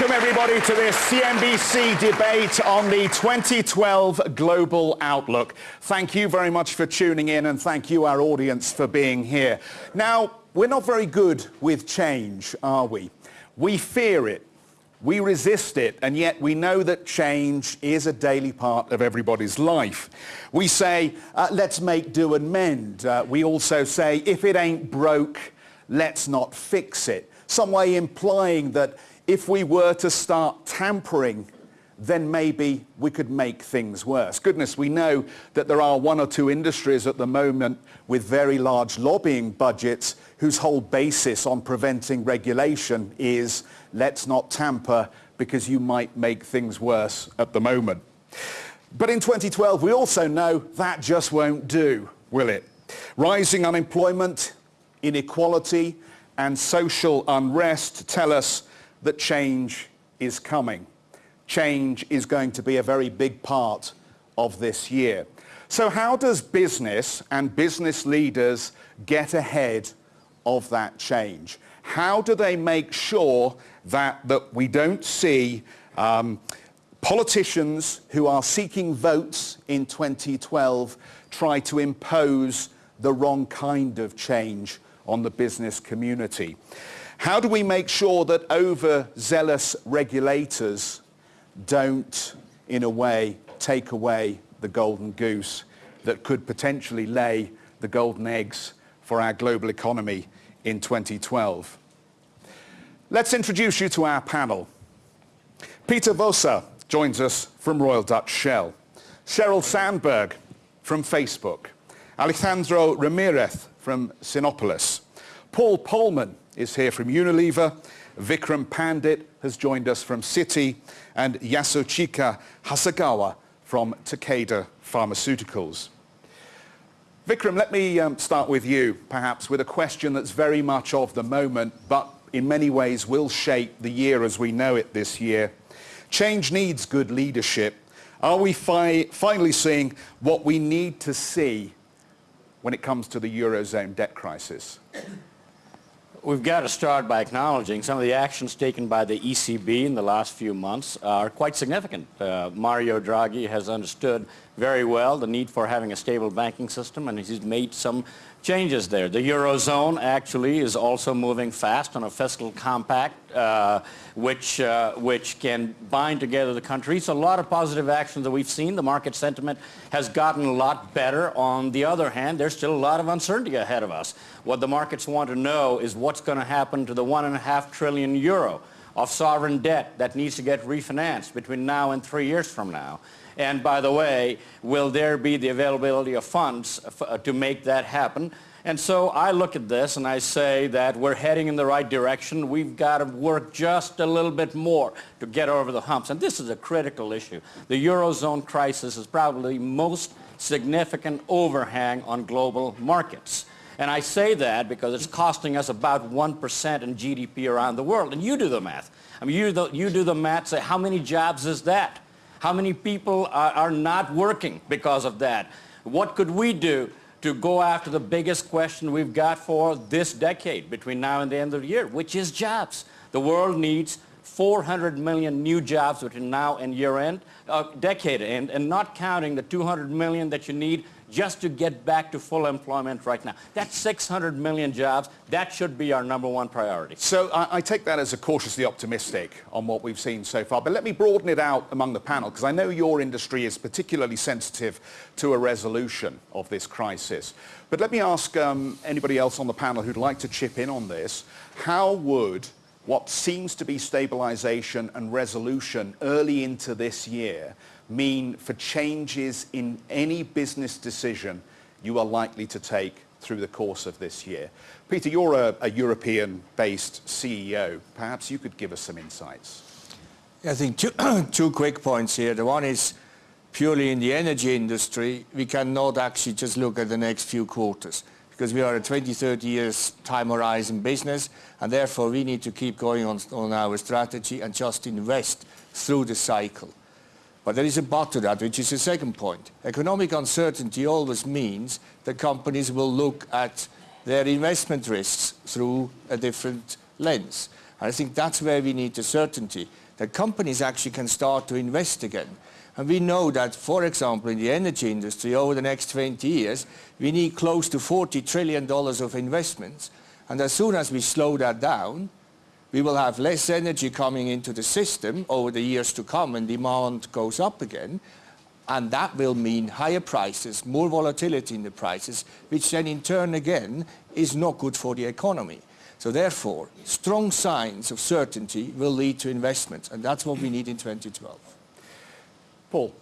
Welcome everybody to this CNBC debate on the 2012 Global Outlook. Thank you very much for tuning in and thank you our audience for being here. Now, we're not very good with change, are we? We fear it. We resist it, and yet we know that change is a daily part of everybody's life. We say, uh, let's make do and mend. Uh, we also say, if it ain't broke, let's not fix it. Some way implying that if we were to start tampering, then maybe we could make things worse. Goodness, we know that there are one or two industries at the moment with very large lobbying budgets whose whole basis on preventing regulation is let's not tamper because you might make things worse at the moment. But in 2012, we also know that just won't do, will it? Rising unemployment, inequality, and social unrest tell us that change is coming. Change is going to be a very big part of this year. So how does business and business leaders get ahead of that change? How do they make sure that, that we don't see um, politicians who are seeking votes in 2012 try to impose the wrong kind of change on the business community? How do we make sure that overzealous regulators don't, in a way, take away the golden goose that could potentially lay the golden eggs for our global economy in 2012? Let's introduce you to our panel. Peter Voser joins us from Royal Dutch Shell. Sheryl Sandberg from Facebook. Alejandro Ramirez from Cinépolis. Paul Polman is here from Unilever. Vikram Pandit has joined us from Citi and Yasuchika Hasegawa from Takeda Pharmaceuticals. Vikram, let me um, start with you, perhaps, with a question that's very much of the moment, but in many ways will shape the year as we know it this year. Change needs good leadership. Are we fi finally seeing what we need to see when it comes to the Eurozone debt crisis? We've got to start by acknowledging some of the actions taken by the ECB in the last few months are quite significant. Uh, Mario Draghi has understood very well the need for having a stable banking system and he's made some changes there. The Eurozone actually is also moving fast on a fiscal compact uh, which, uh, which can bind together the countries. So a lot of positive actions that we've seen. The market sentiment has gotten a lot better. On the other hand, there's still a lot of uncertainty ahead of us. What the markets want to know is what's going to happen to the one and a half trillion euro of sovereign debt that needs to get refinanced between now and three years from now. And by the way, will there be the availability of funds uh, to make that happen? And so I look at this and I say that we're heading in the right direction. We've got to work just a little bit more to get over the humps. And this is a critical issue. The Eurozone crisis is probably the most significant overhang on global markets. And I say that because it's costing us about 1% in GDP around the world. And you do the math. I mean, you do, you do the math, say, how many jobs is that? How many people are, are not working because of that? What could we do to go after the biggest question we've got for this decade between now and the end of the year, which is jobs. The world needs 400 million new jobs between now and year end, uh, decade end, and not counting the 200 million that you need just to get back to full employment right now. That's 600 million jobs. That should be our number one priority. So I, I, take that as a cautiously optimistic on what we've seen so far. But let me broaden it out among the panel, because I know your industry is particularly sensitive to a resolution of this crisis. But let me ask um, anybody else on the panel who'd like to chip in on this, how would what seems to be stabilization and resolution early into this year mean for changes in any business decision you are likely to take through the course of this year? Peter, you're a, a European-based CEO. Perhaps you could give us some insights. I think two, two quick points here. The one is purely in the energy industry, we cannot actually just look at the next few quarters because we are a 20, 30 years time horizon business and therefore we need to keep going on, on our strategy and just invest through the cycle. But there is a but to that, which is the second point. Economic uncertainty always means that companies will look at their investment risks through a different lens. And I think that's where we need the certainty that companies actually can start to invest again. And we know that, for example, in the energy industry, over the next 20 years, we need close to $40 trillion of investments. And as soon as we slow that down, we will have less energy coming into the system over the years to come and demand goes up again. And that will mean higher prices, more volatility in the prices, which then in turn again is not good for the economy. So therefore, strong signs of certainty will lead to investments, and that's what we need in 2012. Paul.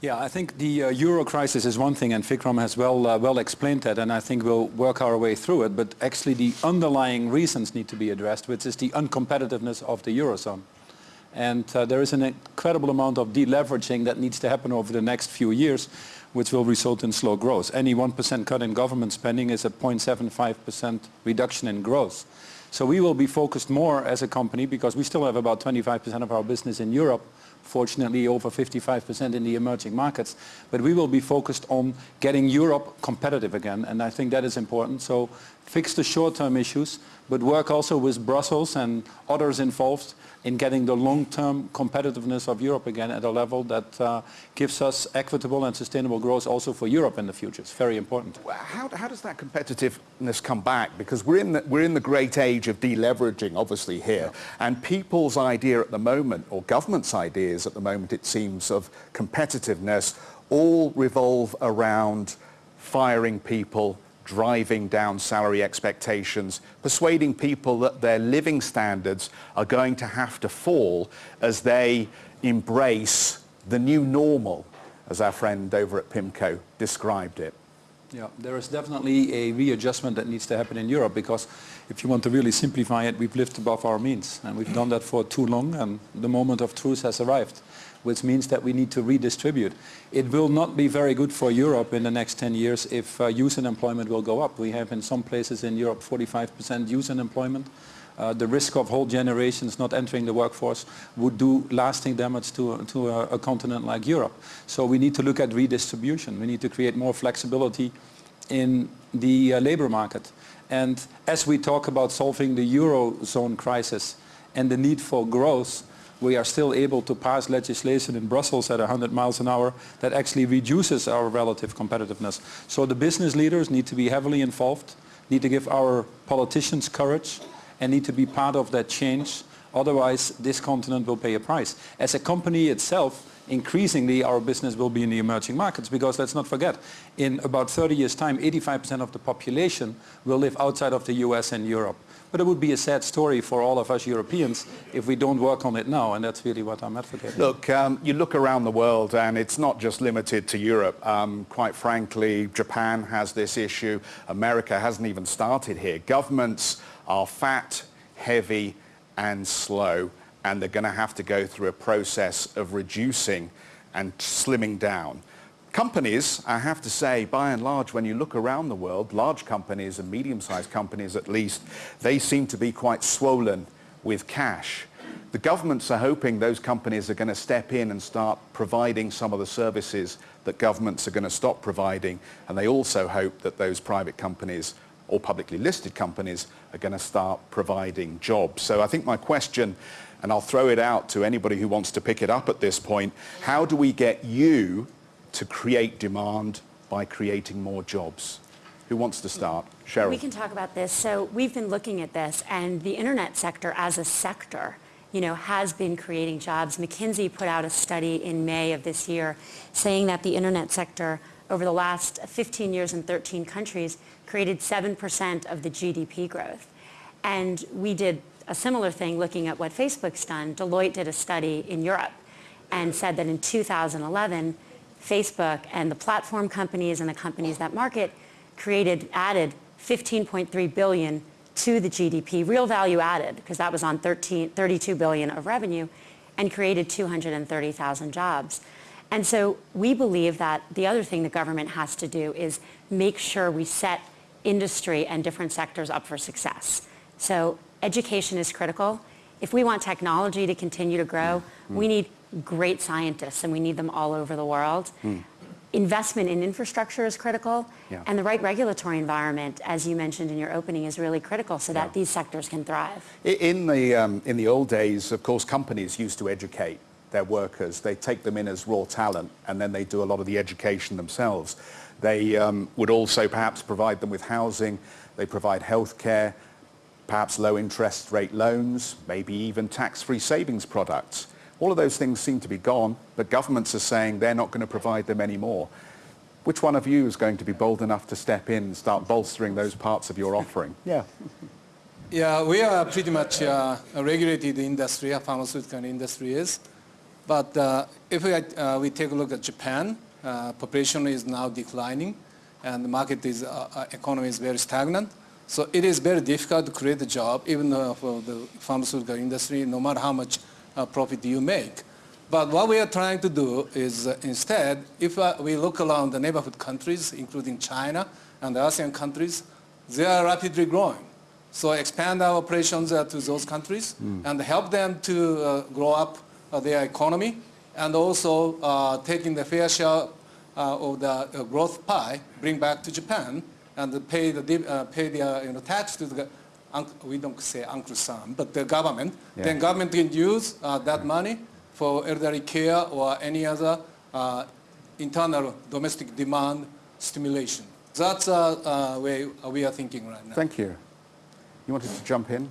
Yeah, I think the uh, euro crisis is one thing, and Vikram has well uh, well explained that, and I think we'll work our way through it. But actually, the underlying reasons need to be addressed, which is the uncompetitiveness of the eurozone. And uh, there is an incredible amount of deleveraging that needs to happen over the next few years, which will result in slow growth. Any 1% cut in government spending is a 0.75% reduction in growth. So we will be focused more as a company because we still have about 25% of our business in Europe fortunately over 55% in the emerging markets. But we will be focused on getting Europe competitive again, and I think that is important. So fix the short-term issues, but work also with Brussels and others involved in getting the long-term competitiveness of Europe again at a level that uh, gives us equitable and sustainable growth also for Europe in the future. It's very important. How, how does that competitiveness come back? Because we're in the, we're in the great age of deleveraging, obviously, here. Yeah. And people's idea at the moment, or government's ideas at the moment, it seems, of competitiveness all revolve around firing people, driving down salary expectations, persuading people that their living standards are going to have to fall as they embrace the new normal, as our friend over at PIMCO described it. Yeah, there is definitely a readjustment that needs to happen in Europe because if you want to really simplify it, we've lived above our means and we've done that for too long and the moment of truth has arrived which means that we need to redistribute. It will not be very good for Europe in the next 10 years if uh, youth unemployment will go up. We have in some places in Europe 45% youth unemployment. Uh, the risk of whole generations not entering the workforce would do lasting damage to, to a, a continent like Europe. So we need to look at redistribution. We need to create more flexibility in the uh, labor market. And as we talk about solving the Eurozone crisis and the need for growth, we are still able to pass legislation in Brussels at 100 miles an hour that actually reduces our relative competitiveness. So the business leaders need to be heavily involved, need to give our politicians courage and need to be part of that change. Otherwise, this continent will pay a price. As a company itself, increasingly our business will be in the emerging markets because let's not forget, in about 30 years time, 85% of the population will live outside of the US and Europe. But it would be a sad story for all of us Europeans if we don't work on it now, and that's really what I'm advocating. Look, um, you look around the world, and it's not just limited to Europe. Um, quite frankly, Japan has this issue. America hasn't even started here. Governments are fat, heavy, and slow, and they're going to have to go through a process of reducing and slimming down. Companies, I have to say, by and large, when you look around the world, large companies and medium-sized companies at least, they seem to be quite swollen with cash. The governments are hoping those companies are going to step in and start providing some of the services that governments are going to stop providing. And they also hope that those private companies or publicly listed companies are going to start providing jobs. So I think my question, and I'll throw it out to anybody who wants to pick it up at this point, how do we get you to create demand by creating more jobs. Who wants to start? Sheryl. We can talk about this. So we've been looking at this and the internet sector as a sector you know, has been creating jobs. McKinsey put out a study in May of this year saying that the internet sector over the last 15 years in 13 countries created 7% of the GDP growth. And we did a similar thing looking at what Facebook's done. Deloitte did a study in Europe and said that in 2011, Facebook and the platform companies and the companies that market created, added 15.3 billion to the GDP, real value added, because that was on 13, 32 billion of revenue, and created 230,000 jobs. And so we believe that the other thing the government has to do is make sure we set industry and different sectors up for success. So education is critical. If we want technology to continue to grow, mm -hmm. we need great scientists and we need them all over the world. Mm. investment in infrastructure is critical, Yeah. and the right regulatory environment, as you mentioned in your opening, is really critical so that Yeah. these sectors can thrive. In the, um, in the old days, of course, companies used to educate their workers. They take them in as raw talent and then they do a lot of the education themselves. They um, would also perhaps provide them with housing. They provide health care, perhaps low interest rate loans, maybe even tax-free savings products. All of those things seem to be gone, but governments are saying they're not going to provide them anymore. Which one of you is going to be bold enough to step in and start bolstering those parts of your offering? Yeah. Yeah, we are pretty much uh, a regulated industry, a pharmaceutical industry is. But uh, if we, uh, we take a look at Japan, uh, population is now declining and the market is, uh, uh, economy is very stagnant. So it is very difficult to create a job even for the pharmaceutical industry, no matter how much uh, profit you make. But what we are trying to do is uh, instead, if uh, we look around the neighborhood countries, including China and the ASEAN countries, they are rapidly growing. So expand our operations uh, to those countries and help them to uh, grow up uh, their economy and also uh, taking the fair share uh, of the uh, growth pie, bring back to Japan and pay the, uh, pay the uh, you know, tax to the, we don't say Uncle Sam, but the government. Yeah. Then government can use uh, that money for elderly care or any other uh, internal domestic demand stimulation. That's the uh, uh, way we are thinking right now. Thank you. You wanted to jump in?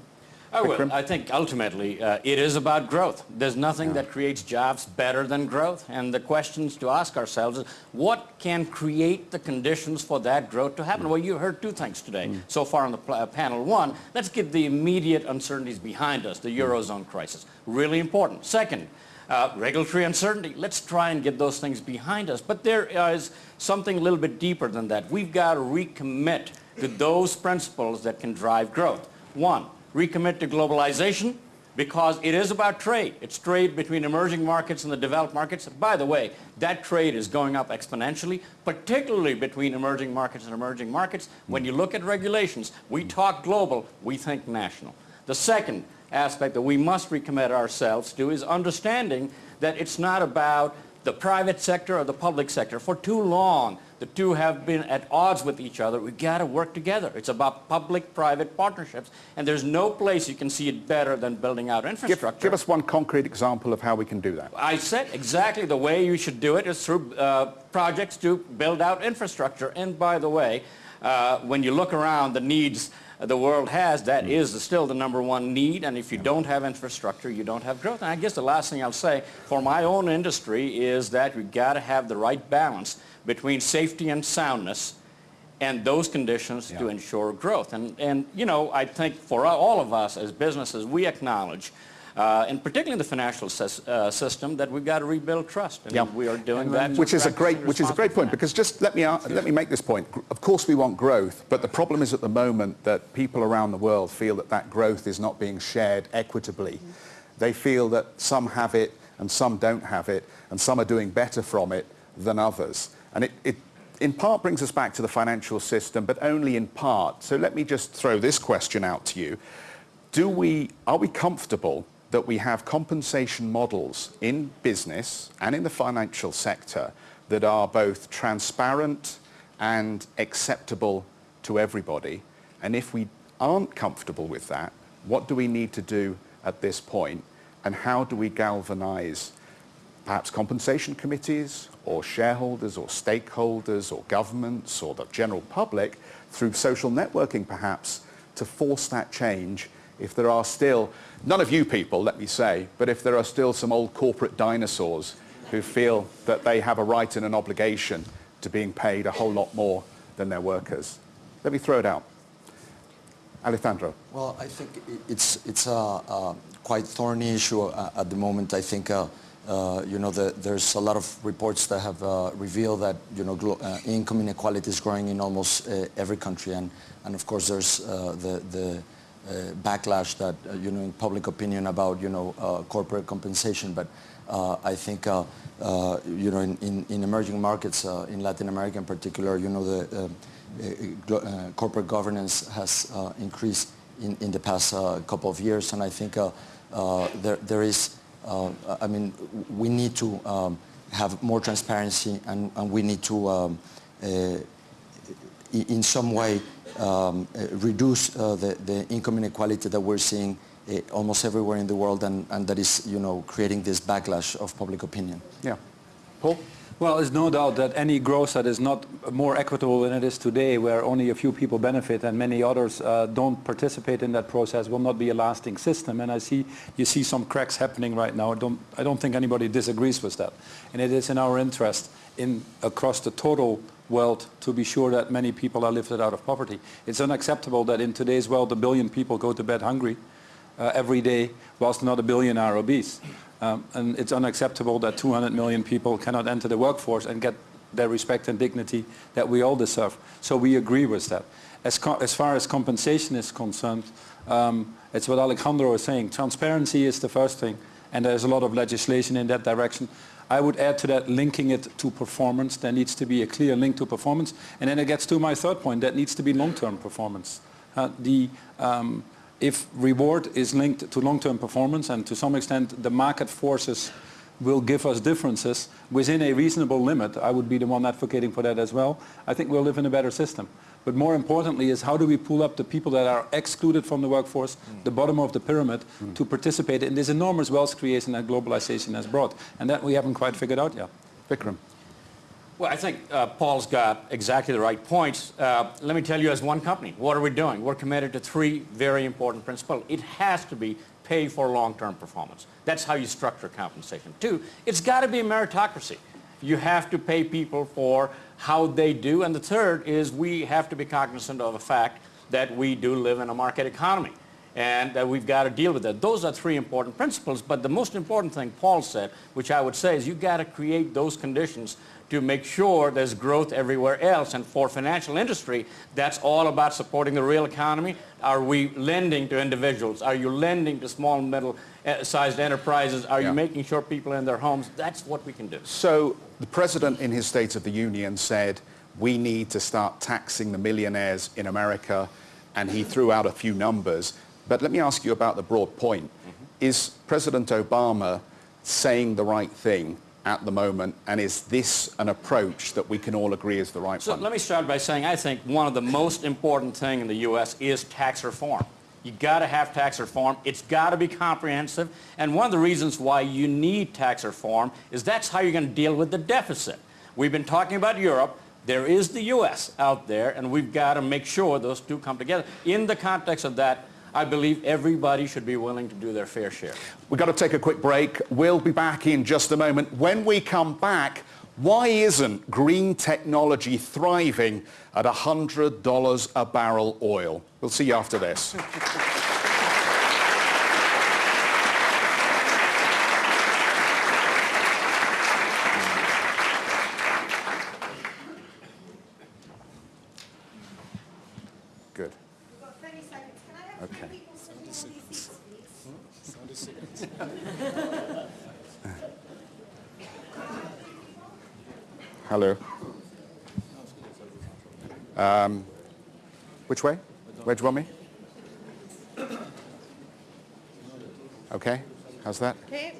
I will. I think ultimately uh, it is about growth. There's nothing that creates jobs better than growth. And the questions to ask ourselves is what can create the conditions for that growth to happen? Well, you heard two things today so far on the uh, panel. One, let's get the immediate uncertainties behind us, the Eurozone crisis. Really important. Second, uh, regulatory uncertainty. Let's try and get those things behind us. But there is something a little bit deeper than that. We've got to recommit to those principles that can drive growth. One, recommit to globalization because it is about trade. It's trade between emerging markets and the developed markets. By the way, that trade is going up exponentially, particularly between emerging markets and emerging markets. When you look at regulations, we talk global, we think national. The second aspect that we must recommit ourselves to is understanding that it's not about the private sector or the public sector. For too long, the two have been at odds with each other. We've got to work together. It's about public-private partnerships, and there's no place you can see it better than building out Give, infrastructure. give us one concrete example of how we can do that. I said exactly the way you should do it is through uh, projects to build out infrastructure. And by the way, uh, when you look around the needs the world has, that hmm. is still the number one need. And if you don't have infrastructure, you don't have growth. And I guess the last thing I'll say for my own industry is that we've got to have the right balance between safety and soundness and those conditions to ensure growth. And, and, you know, I think for all of us as businesses, we acknowledge, uh, and particularly in the financial uh, system, that we've got to rebuild trust. And Yeah. we are doing that. Which is a great, which is a great point because just let me let me make this point. Of course, we want growth, but the problem is at the moment that people around the world feel that that growth is not being shared equitably. They feel that some have it and some don't have it, and some are doing better from it than others. And it, it in part brings us back to the financial system, but only in part. So let me just throw this question out to you. Do we, are we comfortable that we have compensation models in business and in the financial sector that are both transparent and acceptable to everybody? And if we aren't comfortable with that, what do we need to do at this point? And how do we galvanize perhaps compensation committees or shareholders or stakeholders or governments or the general public through social networking perhaps to force that change if there are still, none of you people, let me say, but if there are still some old corporate dinosaurs who feel that they have a right and an obligation to being paid a whole lot more than their workers. Let me throw it out. Alejandro. Well, I think it's, it's a, a quite thorny issue uh, at the moment. I think, uh, uh, you know, the, there's a lot of reports that have uh, revealed that, you know, uh, income inequality is growing in almost uh, every country. And, and of course, there's the, the backlash that, uh, you know, in public opinion about, you know, uh, corporate compensation. But uh, I think, uh, uh, you know, in, in, in emerging markets, uh, in Latin America in particular, you know, the uh, uh, uh, corporate governance has uh, increased in, in the past uh, couple of years, and I think uh, uh, there, there is, uh, I mean, we need to um, have more transparency and, and we need to, um, uh, in some way, um, uh, reduce uh, the, the income inequality that we're seeing uh, almost everywhere in the world and, and that is, you know, creating this backlash of public opinion. Yeah. Paul? Well, there's no doubt that any growth that is not more equitable than it is today, where only a few people benefit and many others uh, don't participate in that process, will not be a lasting system. And I see you see some cracks happening right now. I don't, I don't think anybody disagrees with that. And it is in our interest, in across the total world, to be sure that many people are lifted out of poverty. It's unacceptable that in today's world, a billion people go to bed hungry uh, every day, whilst not a billion are obese. Um, and it's unacceptable that 200 million people cannot enter the workforce and get their respect and dignity that we all deserve. So we agree with that. As, as far as compensation is concerned, um, it's what Alejandro is saying. Transparency is the first thing, and there's a lot of legislation in that direction. I would add to that linking it to performance. There needs to be a clear link to performance. And then it gets to my third point, that needs to be long-term performance. Uh, the, um, if reward is linked to long-term performance and to some extent the market forces will give us differences within a reasonable limit, I would be the one advocating for that as well, I think we'll live in a better system. But more importantly is how do we pull up the people that are excluded from the workforce, mm. the bottom of the pyramid, mm. to participate in this enormous wealth creation that globalization has brought. And that we haven't quite figured out yet. Vikram. Well, I think uh, Paul's got exactly the right points. Uh, let me tell you as one company, what are we doing? We're committed to three very important principles. It has to be pay for long-term performance. That's how you structure compensation. Two, it's got to be a meritocracy. You have to pay people for how they do. And the third is we have to be cognizant of the fact that we do live in a market economy and that we've got to deal with that. Those are three important principles, but the most important thing Paul said, which I would say is you've got to create those conditions to make sure there's growth everywhere else. And for financial industry, that's all about supporting the real economy. Are we lending to individuals? Are you lending to small and middle-sized enterprises? Are yeah. you making sure people are in their homes? That's what we can do. So the President in his State of the Union said, we need to start taxing the millionaires in America, and he threw out a few numbers. But let me ask you about the broad point. Mm -hmm. Is President Obama saying the right thing at the moment, and is this an approach that we can all agree is the right so one? let me start by saying I think one of the most important things in the U.S. is tax reform. You got to have tax reform. It's got to be comprehensive. And one of the reasons why you need tax reform is that's how you're going to deal with the deficit. We've been talking about Europe. There is the U.S. out there, and we've got to make sure those two come together. In the context of that, I believe everybody should be willing to do their fair share. We've got to take a quick break. We'll be back in just a moment. When we come back, why isn't green technology thriving at $100 a barrel oil? We'll see you after this. Hello. Um, which way? Where do you want me? Okay. How's that? Okay.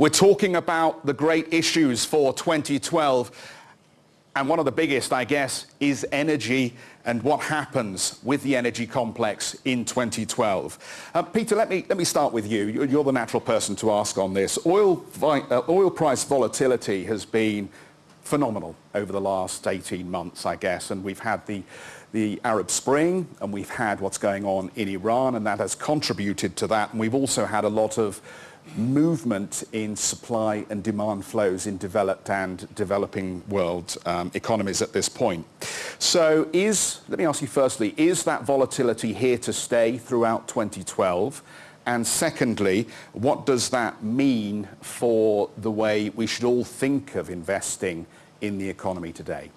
We're talking about the great issues for 2012. And one of the biggest, I guess, is energy and what happens with the energy complex in 2012. Uh, Peter, let me, let me start with you. You're the natural person to ask on this. Oil, uh, oil price volatility has been phenomenal over the last 18 months, I guess, and we've had the, the Arab Spring and we've had what's going on in Iran, and that has contributed to that. And we've also had a lot of movement in supply and demand flows in developed and developing world um, economies at this point. So is, let me ask you firstly, is that volatility here to stay throughout 2012? And secondly, what does that mean for the way we should all think of investing in the economy today?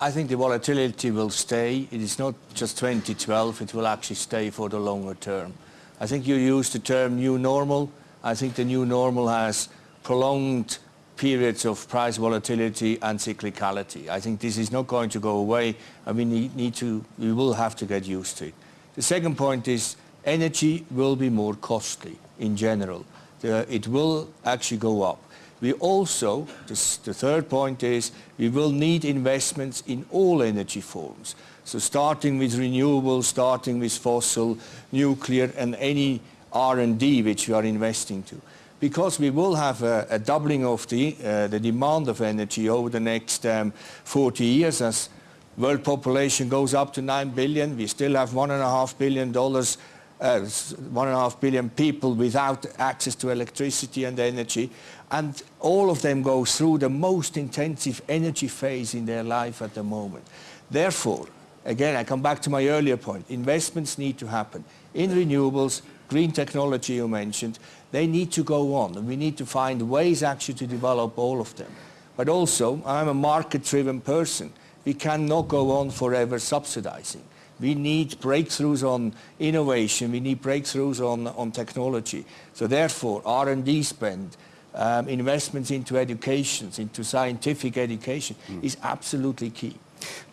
I think the volatility will stay. It is not just 2012, it will actually stay for the longer term. I think you used the term new normal. I think the new normal has prolonged periods of price volatility and cyclicality. I think this is not going to go away and we need, need to, we will have to get used to it. The second point is energy will be more costly in general. The, it will actually go up. We also, the third point is, we will need investments in all energy forms. So starting with renewables, starting with fossil, nuclear and any R&D which we are investing to. Because we will have a, a doubling of the, uh, the demand of energy over the next um, 40 years as world population goes up to 9 billion, we still have one and a half billion dollars uh, one and a half billion people without access to electricity and energy and all of them go through the most intensive energy phase in their life at the moment. Therefore, again, I come back to my earlier point, investments need to happen in renewables, green technology you mentioned, they need to go on and we need to find ways actually to develop all of them. But also, I'm a market-driven person. We cannot go on forever subsidizing. We need breakthroughs on innovation, we need breakthroughs on, on technology. So therefore, R&D spend, um, investments into education, into scientific education mm. is absolutely key.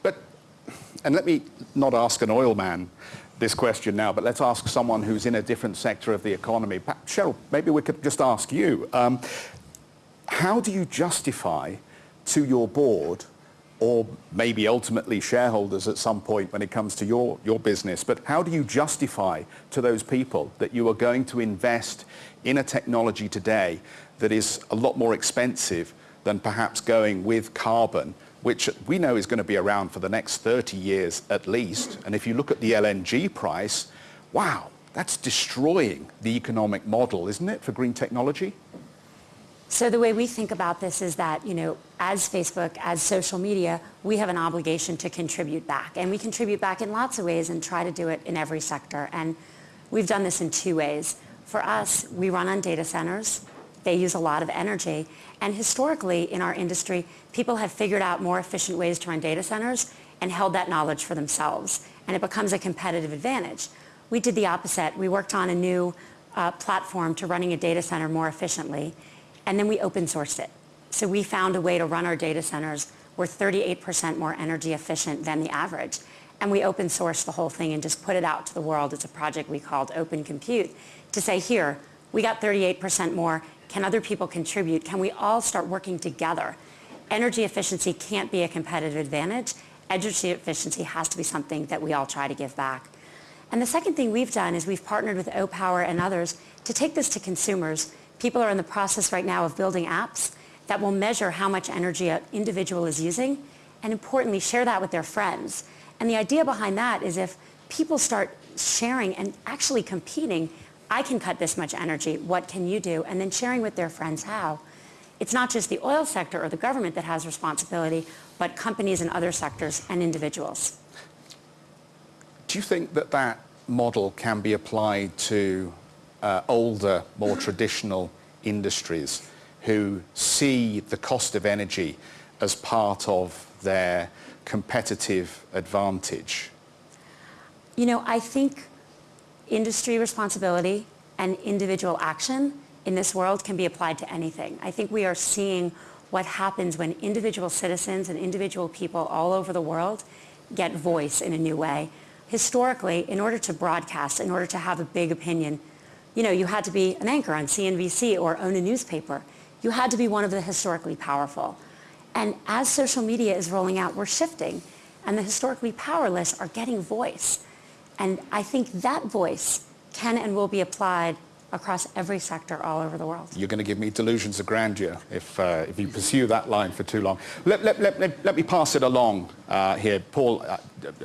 But, and let me not ask an oil man this question now, but let's ask someone who's in a different sector of the economy. Perhaps, Sheryl, maybe we could just ask you, um, how do you justify to your board or maybe ultimately shareholders at some point when it comes to your, your business. But how do you justify to those people that you are going to invest in a technology today that is a lot more expensive than perhaps going with carbon, which we know is going to be around for the next 30 years at least. And if you look at the LNG price, wow, that's destroying the economic model, isn't it, for green technology? So the way we think about this is that, you know, as Facebook, as social media, we have an obligation to contribute back. And we contribute back in lots of ways and try to do it in every sector. And we've done this in two ways. For us, we run on data centers. They use a lot of energy. And historically, in our industry, people have figured out more efficient ways to run data centers and held that knowledge for themselves. And it becomes a competitive advantage. We did the opposite. We worked on a new uh, platform to running a data center more efficiently and then we open sourced it. So we found a way to run our data centers we're 38% more energy efficient than the average. And we open sourced the whole thing and just put it out to the world. It's a project we called Open Compute to say, here, we got 38% more. Can other people contribute? Can we all start working together? Energy efficiency can't be a competitive advantage. Energy efficiency has to be something that we all try to give back. And the second thing we've done is we've partnered with Opower and others to take this to consumers People are in the process right now of building apps that will measure how much energy an individual is using and importantly share that with their friends. And the idea behind that is if people start sharing and actually competing, I can cut this much energy, what can you do? And then sharing with their friends how. It's not just the oil sector or the government that has responsibility, but companies in other sectors and individuals. Do you think that that model can be applied to uh, older, more traditional industries who see the cost of energy as part of their competitive advantage? You know, I think industry responsibility and individual action in this world can be applied to anything. I think we are seeing what happens when individual citizens and individual people all over the world get voice in a new way. Historically, in order to broadcast, in order to have a big opinion, you know, you had to be an anchor on CNBC or own a newspaper. You had to be one of the historically powerful. And as social media is rolling out, we're shifting. And the historically powerless are getting voice. And I think that voice can and will be applied across every sector all over the world. You're going to give me delusions of grandeur if, uh, if you pursue that line for too long. Let, let, let, let, let me pass it along uh, here. Paul, uh,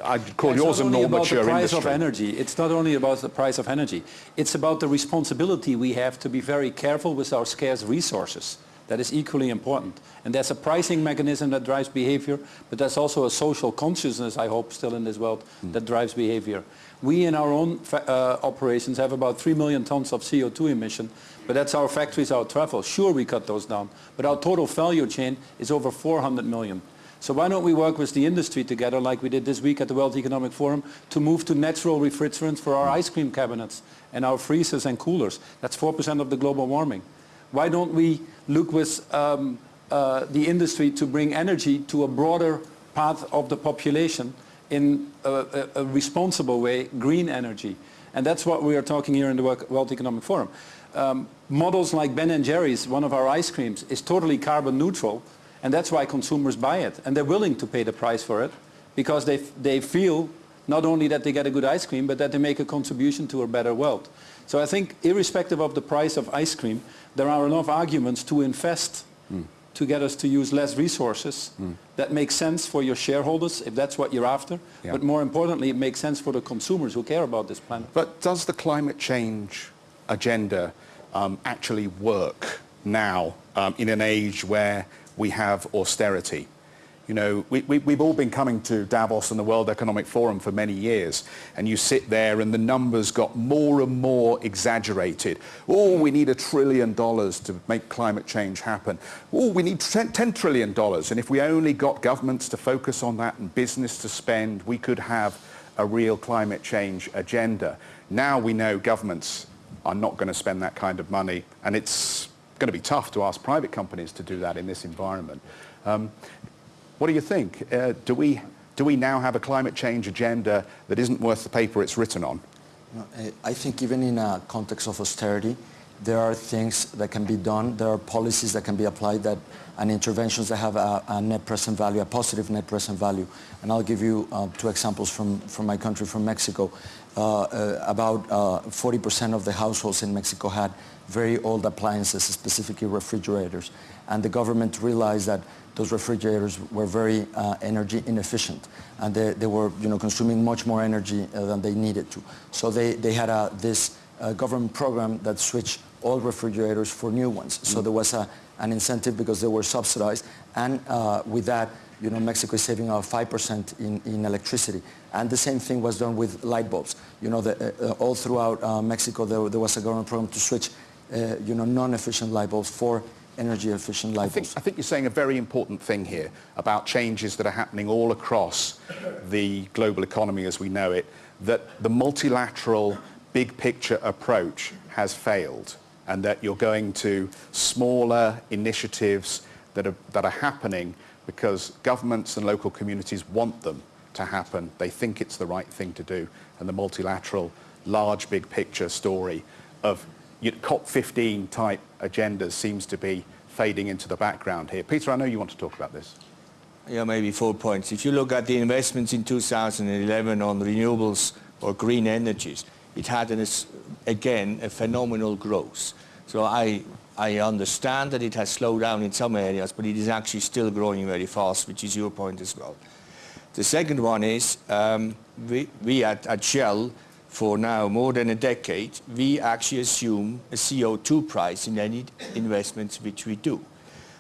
I'd call it's yours a more mature the price industry. of energy. It's not only about the price of energy. It's about the responsibility we have to be very careful with our scarce resources. that is equally important. And there's a pricing mechanism that drives behavior, but there's also a social consciousness, I hope, still in this world that drives behavior. We in our own uh, operations have about 3 million tons of CO2 emission, but that's our factories, our travel. Sure, we cut those down, but our total value chain is over 400 million. So why don't we work with the industry together like we did this week at the World Economic Forum to move to natural refrigerants for our ice cream cabinets and our freezers and coolers. That's 4% of the global warming. Why don't we look with um, uh, the industry to bring energy to a broader part of the population in a, a, responsible way, green energy. And that's what we are talking here in the World Economic Forum. Um, models like Ben & Jerry's, one of our ice creams, is totally carbon neutral, and that's why consumers buy it. And they're willing to pay the price for it, because they, they feel not only that they get a good ice cream, but that they make a contribution to a better world. So I think irrespective of the price of ice cream, there are enough arguments to invest mm. To get us to use less resources. Mm. That makes sense for your shareholders, if that's what you're after. Yeah. But more importantly, it makes sense for the consumers who care about this planet. But does the climate change agenda um, actually work now um, in an age where we have austerity? You know, we, we, we've all been coming to Davos and the World Economic Forum for many years, and you sit there and the numbers got more and more exaggerated. Oh, we need a trillion dollars to make climate change happen. Oh, we need 10, $10 trillion, and if we only got governments to focus on that and business to spend, we could have a real climate change agenda. Now we know governments are not going to spend that kind of money, and it's going to be tough to ask private companies to do that in this environment. Um, what do you think? Uh, do, we, do we now have a climate change agenda that isn't worth the paper it's written on? I think even in a context of austerity, there are things that can be done, there are policies that can be applied that, and interventions that have a, a net present value, a positive net present value. And I'll give you uh, two examples from, from my country, from Mexico. Uh, uh, about 40% uh, of the households in Mexico had very old appliances, specifically refrigerators. And the government realized that those refrigerators were very uh, energy inefficient and they, they, were you know, consuming much more energy uh, than they needed to. So they, they had a, this uh, government program that switched all refrigerators for new ones. So there was a, an incentive because they were subsidized and uh, with that you know, Mexico is saving about 5% in, in electricity. And the same thing was done with light bulbs. You know, the, uh, uh, all throughout uh, Mexico, there, there, was a government program to switch, uh, you know, non-efficient light bulbs for energy efficient I think, I think you're saying a very important thing here about changes that are happening all across the global economy as we know it, that the multilateral big picture approach has failed and that you're going to smaller initiatives that are, that are happening because governments and local communities want them to happen. They think it's the right thing to do. And the multilateral, large, big picture story of you know, COP15 type agendas seems to be fading into the background here. Peter, I know you want to talk about this. Yeah, maybe four points. If you look at the investments in 2011 on renewables or green energies, it had, an, again, a phenomenal growth. So I, I understand that it has slowed down in some areas, but it is actually still growing very fast, which is your point as well. The second one is um, we, we at, at Shell for now more than a decade, we actually assume a CO2 price in any investments which we do.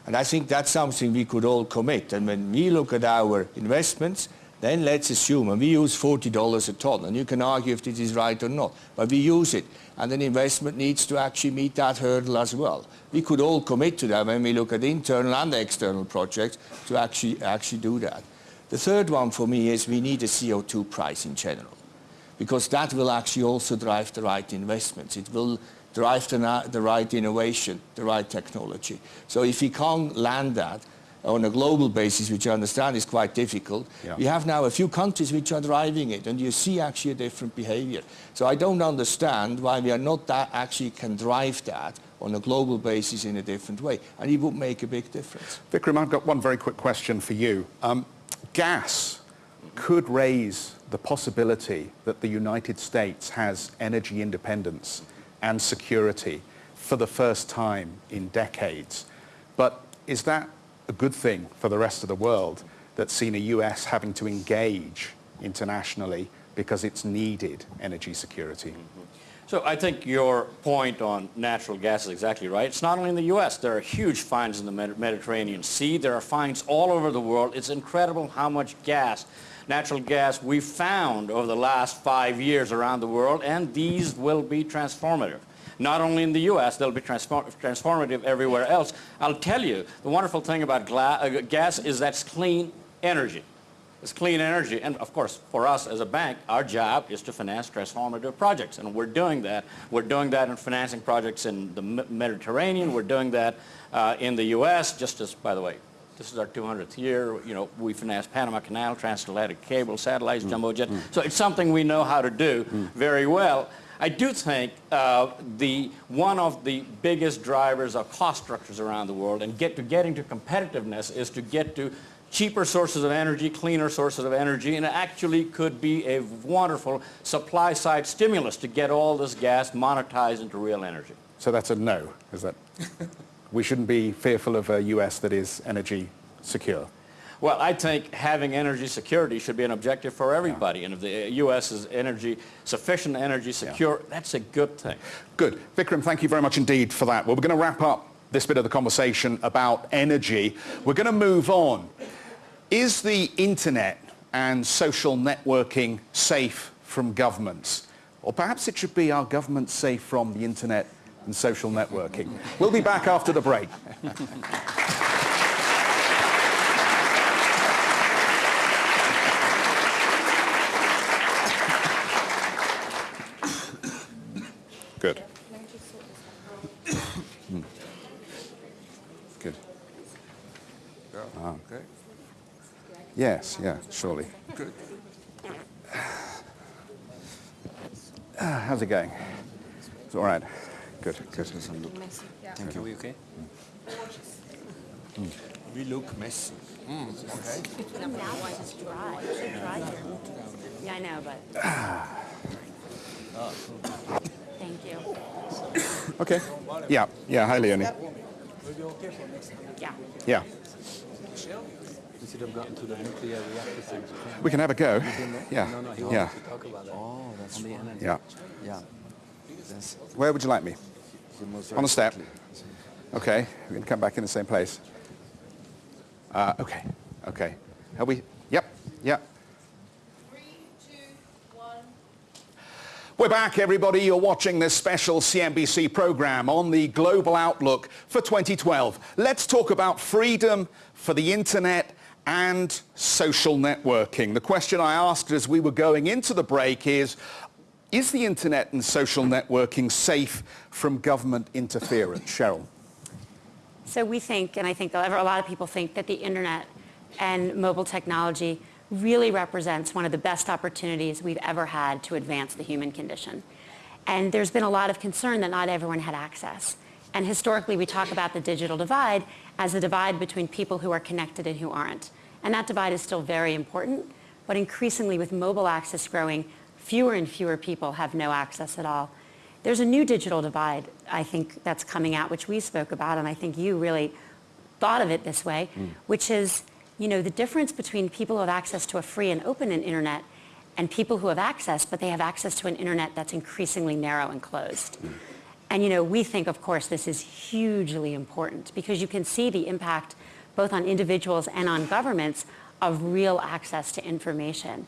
And I think that's something we could all commit. And when we look at our investments, then let's assume, and we use $40 a ton, and you can argue if this is right or not, but we use it, and an investment needs to actually meet that hurdle as well. We could all commit to that when we look at internal and external projects to actually, actually do that. The third one for me is we need a CO2 price in general because that will actually also drive the right investments. It will drive the, the right innovation, the right technology. So if we can't land that on a global basis, which I understand is quite difficult, yeah. we have now a few countries which are driving it, and you see actually a different behavior. So I don't understand why we are not that actually can drive that on a global basis in a different way, and it would make a big difference. Vikram, I've got one very quick question for you. Um, gas could raise the possibility that the United States has energy independence and security for the first time in decades. But is that a good thing for the rest of the world that's seen a US having to engage internationally because it's needed energy security? Mm -hmm. So I think your point on natural gas is exactly right. It's not only in the U.S. There are huge finds in the Mediterranean Sea. There are finds all over the world. It's incredible how much gas, natural gas, we've found over the last five years around the world, and these will be transformative. Not only in the U.S., they'll be transform transformative everywhere else. I'll tell you, the wonderful thing about uh, gas is that's clean energy. It's clean energy. And of course, for us as a bank, our job is to finance transformative projects. And we're doing that. We're doing that in financing projects in the Mediterranean. We're doing that uh, in the U.S. Just as, by the way, this is our 200th year. You know, we financed Panama Canal, transatlantic cable, satellites, mm. jumbo jet. Mm. So it's something we know how to do mm. very well. I do think uh, the, one of the biggest drivers of cost structures around the world and get to getting to competitiveness is to get to cheaper sources of energy, cleaner sources of energy, and it actually could be a wonderful supply-side stimulus to get all this gas monetized into real energy. So that's a no, is that? we shouldn't be fearful of a U.S. that is energy secure. Well, I think having energy security should be an objective for everybody. Yeah. And if the U.S. is energy, sufficient energy secure, yeah. that's a good thing. Good. Vikram, thank you very much indeed for that. Well, we're going to wrap up this bit of the conversation about energy. We're going to move on. Is the internet and social networking safe from governments? Or perhaps it should be our governments safe from the internet and social networking. We'll be back after the break. Good. Good. Ah. Okay. Yes, yeah, surely. Good. Ah, how's it going? It's all right. Good, good. Thank you. Are we okay? Mm. We look messy. Mm, okay. dry. dry Yeah, I know, but... Thank you. Okay. Yeah, yeah. Hi, Leonie. Yeah. Yeah. We should have gotten to the nuclear reactor thing. We can have a go. Yeah. No, no, he yeah. to talk about that. Oh, that's right. Yeah. Yeah. Where would you like me? On the step. Okay. We're going to come back in the same place. Uh, okay. Okay. Are we? Yep. Yep. We're back, everybody. You're watching this special CNBC program on the global outlook for 2012. Let's talk about freedom for the internet and social networking. The question I asked as we were going into the break is, is the internet and social networking safe from government interference? Sheryl. So we think, and I think a lot of people think, that the internet and mobile technology really represents one of the best opportunities we've ever had to advance the human condition. And there's been a lot of concern that not everyone had access. And historically, we talk about the digital divide as a divide between people who are connected and who aren't. And that divide is still very important, but increasingly with mobile access growing, fewer and fewer people have no access at all. There's a new digital divide, I think, that's coming out, which we spoke about, and I think you really thought of it this way, mm. which is you know, the difference between people who have access to a free and open internet and people who have access, but they have access to an internet that's increasingly narrow and closed. And you know, we think, of course, this is hugely important because you can see the impact both on individuals and on governments of real access to information.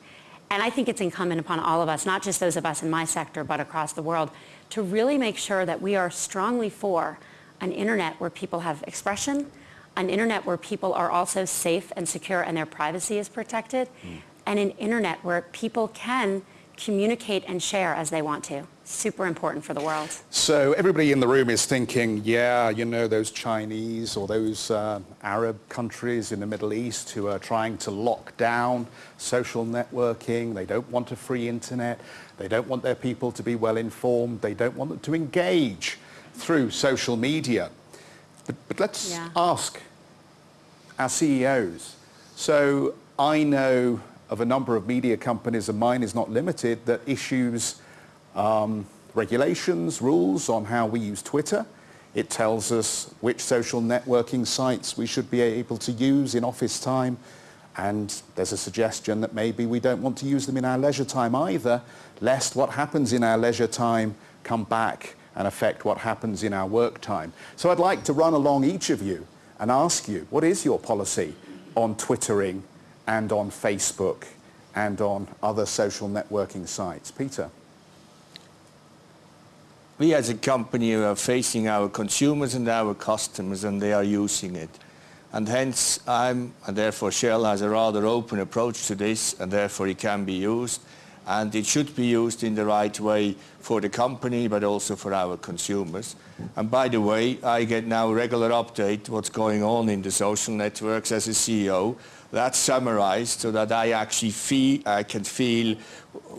And I think it's incumbent upon all of us, not just those of us in my sector, but across the world, to really make sure that we are strongly for an internet where people have expression, an internet where people are also safe and secure and their privacy is protected, mm. and an internet where people can communicate and share as they want to. Super important for the world. So everybody in the room is thinking, yeah, you know, those Chinese or those uh, Arab countries in the Middle East who are trying to lock down social networking. They don't want a free internet. They don't want their people to be well informed. They don't want them to engage through social media. But, but let's yeah. ask our CEOs. So I know of a number of media companies, and mine is not limited, that issues um, regulations, rules on how we use Twitter. It tells us which social networking sites we should be able to use in office time. And there's a suggestion that maybe we don't want to use them in our leisure time either, lest what happens in our leisure time come back and affect what happens in our work time. So I'd like to run along each of you and ask you, what is your policy on Twittering and on Facebook and on other social networking sites? Peter. We as a company are facing our consumers and our customers and they are using it. And hence I'm, and therefore Shell has a rather open approach to this and therefore it can be used and it should be used in the right way for the company but also for our consumers. And by the way, I get now regular update what's going on in the social networks as a CEO. That's summarized so that I actually feel, I can feel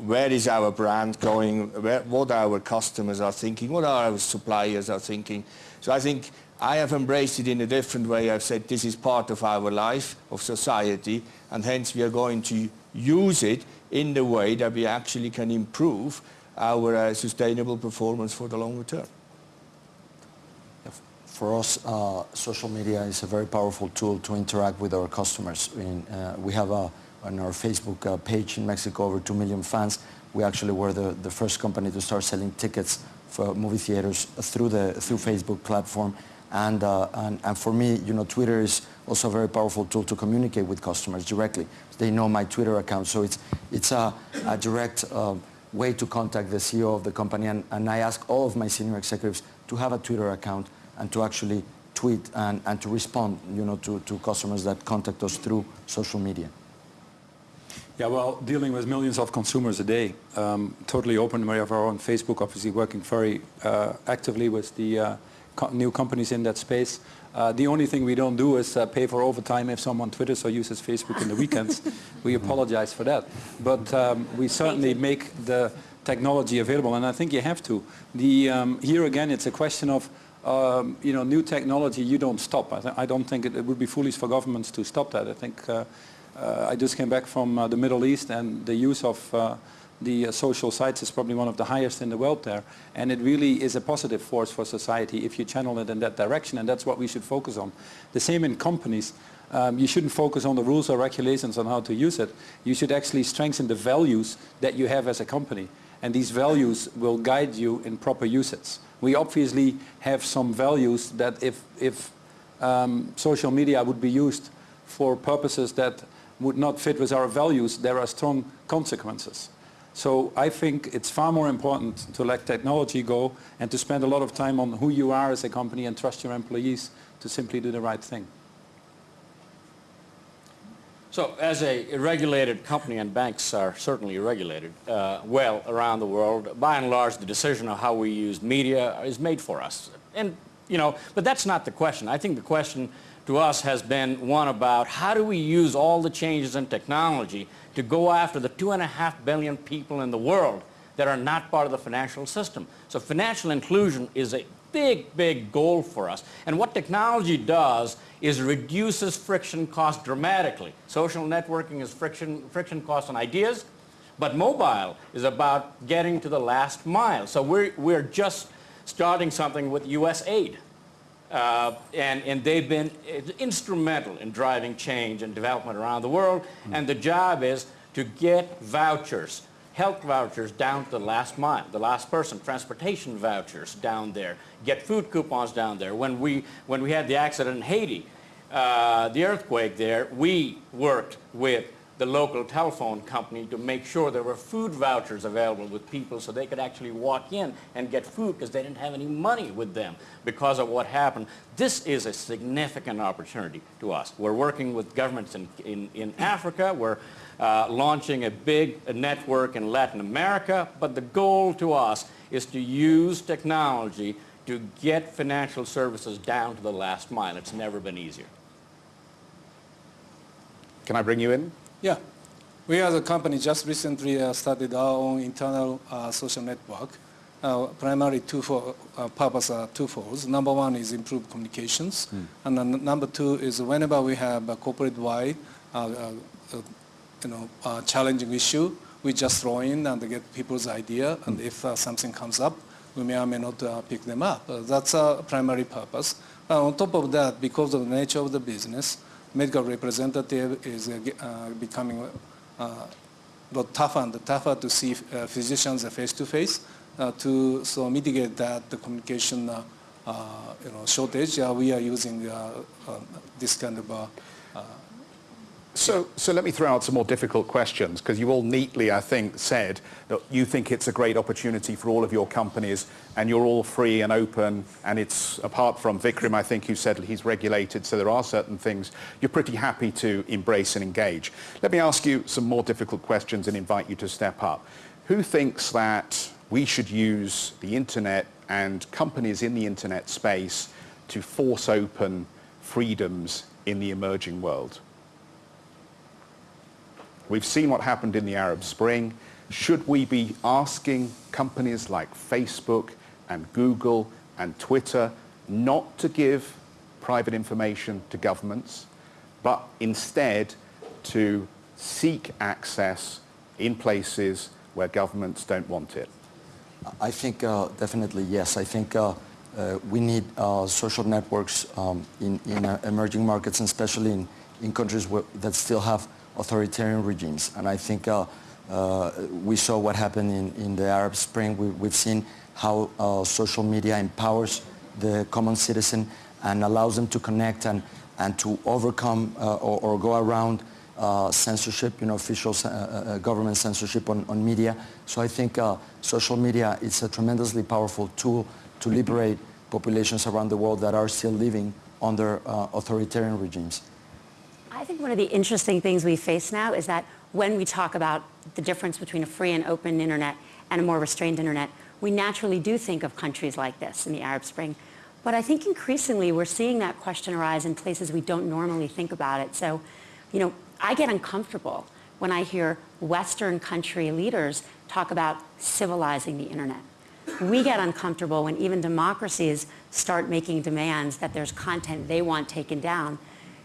where is our brand going, where, what our customers are thinking, what our suppliers are thinking. So I think I have embraced it in a different way. I've said this is part of our life, of society, and hence we are going to use it in the way that we actually can improve our uh, sustainable performance for the longer term. For us, uh, social media is a very powerful tool to interact with our customers. In, uh, we have a, on our Facebook uh, page in Mexico over 2 million fans. We actually were the, the first company to start selling tickets for movie theaters through the through Facebook platform. And, uh, and, and, for me, you know, Twitter is also a very powerful tool to communicate with customers directly. They know my Twitter account, so it's, it's a, a direct uh, way to contact the CEO of the company. And, and I ask all of my senior executives to have a Twitter account and to actually tweet and, and to respond, you know, to, to customers that contact us through social media. Yeah, well, dealing with millions of consumers a day, um, totally open. We have our own Facebook, obviously working very uh, actively with the uh, co new companies in that space. Uh, the only thing we don't do is uh, pay for overtime if someone twitters or uses Facebook in the weekends. we apologize for that. But um, we certainly make the technology available, and I think you have to. The, um, here again, it's a question of um, you know, new technology you don't stop. I, I don't think it, it, would be foolish for governments to stop that. I think uh, uh I just came back from uh, the Middle East and the use of uh, the uh, social sites is probably one of the highest in the world there. And it really is a positive force for society if you channel it in that direction, and that's what we should focus on. The same in companies. Um, you shouldn't focus on the rules or regulations on how to use it. You should actually strengthen the values that you have as a company. And these values will guide you in proper usage. We obviously have some values that if, if um, social media would be used for purposes that would not fit with our values, there are strong consequences. So I think it's far more important to let technology go and to spend a lot of time on who you are as a company and trust your employees to simply do the right thing. So as a regulated company, and banks are certainly regulated uh, well around the world, by and large the decision of how we use media is made for us. And, you know, but that's not the question. I think the question to us has been one about how do we use all the changes in technology to go after the two and a half billion people in the world that are not part of the financial system. So financial inclusion is a big, big goal for us. And what technology does is reduces friction cost dramatically. Social networking is friction, friction cost on ideas, but mobile is about getting to the last mile. So we're, we're just starting something with USAID. Uh, and, and they've been instrumental in driving change and development around the world. Mm. And the job is to get vouchers, health vouchers down to the last mile, the last person, transportation vouchers down there, get food coupons down there. When we, when we had the accident in Haiti, uh, the earthquake there, we worked with the local telephone company to make sure there were food vouchers available with people so they could actually walk in and get food because they didn't have any money with them because of what happened. This is a significant opportunity to us. We're working with governments in, in, in Africa. We're uh, launching a big network in Latin America, but the goal to us is to use technology to get financial services down to the last mile. It's never been easier. Can I bring you in? Yeah. We as a company just recently uh, started our own internal uh, social network. Uh, primarily two for, uh, purpose are twofold. Number one is improve communications, mm. and then number two is whenever we have a corporate-wide, uh, uh, you know, challenging issue, we just throw in and get people's idea, mm. and if something comes up, we may or may not pick them up. that's our primary purpose. on top of that, because of the nature of the business, medical representative is uh, uh, becoming uh, a lot tougher and tougher to see physicians face to face. uh, to so mitigate that the communication uh, uh, you know shortage. Uh, we are using uh, uh, this kind of uh, So, so let me throw out some more difficult questions because you all neatly, I think, said that you think it's a great opportunity for all of your companies and you're all free and open and it's, apart from Vikram, I think you said he's regulated, so there are certain things you're pretty happy to embrace and engage. Let me ask you some more difficult questions and invite you to step up. Who thinks that we should use the internet and companies in the internet space to force open freedoms in the emerging world? We've seen what happened in the Arab Spring. Should we be asking companies like Facebook and Google and Twitter not to give private information to governments, but instead to seek access in places where governments don't want it? I think uh, definitely yes. I think uh, uh, we need uh, social networks um, in, in uh, emerging markets, and especially in, in countries where, that still have authoritarian regimes. And I think uh, we saw what happened in, in the Arab Spring. We, have seen how social media empowers the common citizen and allows them to connect and, and to overcome or, or go around uh, censorship, you know, official uh, uh, government censorship on, on media. So I think uh, social media is a tremendously powerful tool to liberate populations around the world that are still living under uh, authoritarian regimes. I think one of the interesting things we face now is that when we talk about the difference between a free and open internet and a more restrained internet, we naturally do think of countries like this in the Arab Spring. But I think increasingly we're seeing that question arise in places we don't normally think about it. So, you know, I get uncomfortable when I hear Western country leaders talk about civilizing the internet. We get uncomfortable when even democracies start making demands that there's content they want taken down.